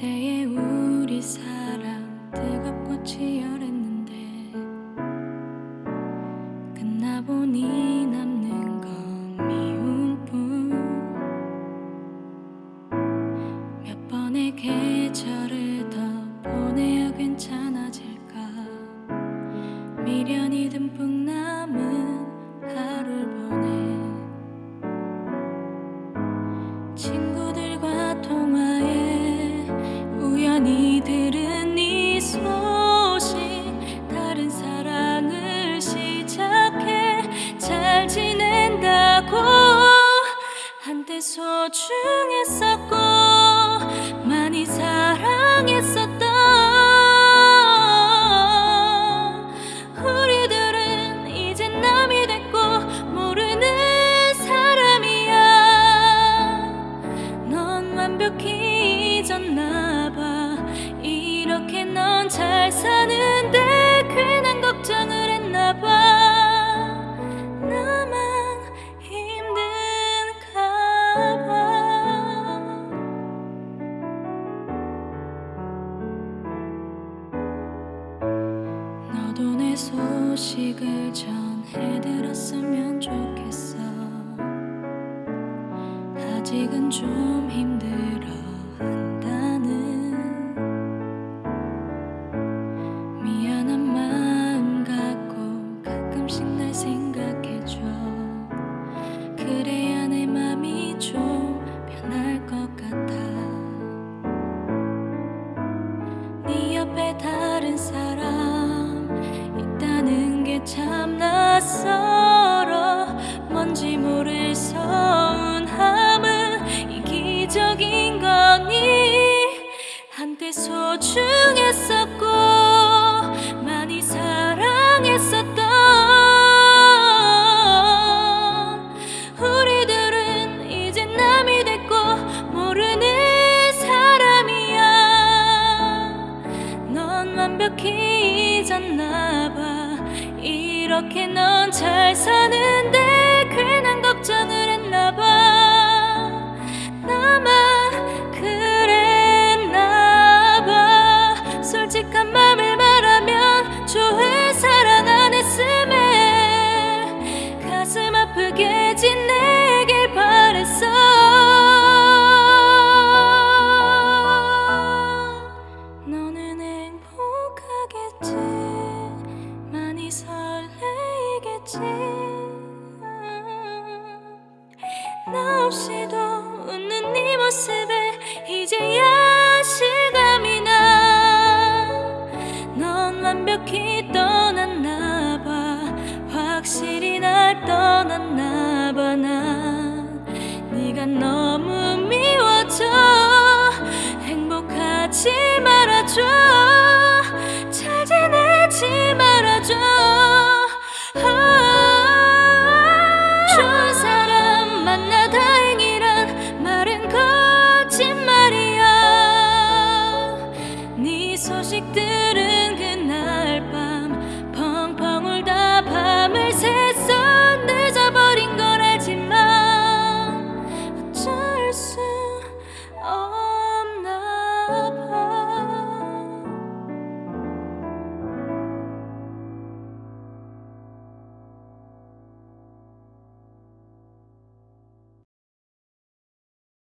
그때의 우리 사랑 뜨겁고 치열했는데 끝나보니 남는 건 미움뿐. 몇 번의 계절을 더 보내야 괜찮아질까? 미련이 소중했었고 많이 사랑했었던 우리들은 이제 남이 됐고 모르는 사람이야. 넌 완벽히 잊었나봐. 이렇게 넌 잘 사는데 소식을 전해들었으면 좋겠어. 아직은 좀 힘들어 이렇게 넌 잘 사는데 괜한 걱정을 했나봐 설레이겠지 나 없이도 웃는 네 모습에 이제야 실감이 나넌 완벽히 떠났나 봐. 확실히 날 떠났나 봐난 네가 너무 미워져. 행복하지 말아줘